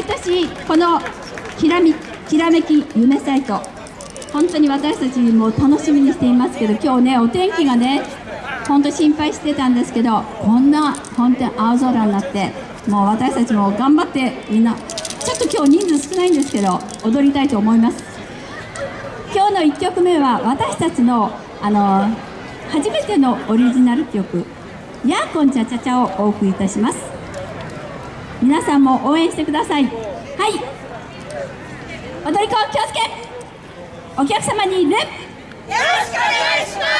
毎年このきらみきらめき夢サイト。本当に私たちも楽しみにしていますけど今日ねお天気がね本当心配してたんですけどこんな本当に青空になってもう私たちも頑張ってみんなちょっと今日人数少ないんですけど踊りたいと思います。今日の1曲目は私たちのあの初めてのオリジナル曲「ヤーコンチャチャチャ」をお送りいたします。皆さんも応援してください。はい。踊り子気をつけ。お客様に礼よろしくお願いします。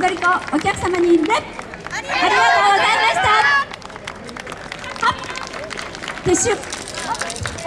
踊り子お客様にレありがとうございました。撤収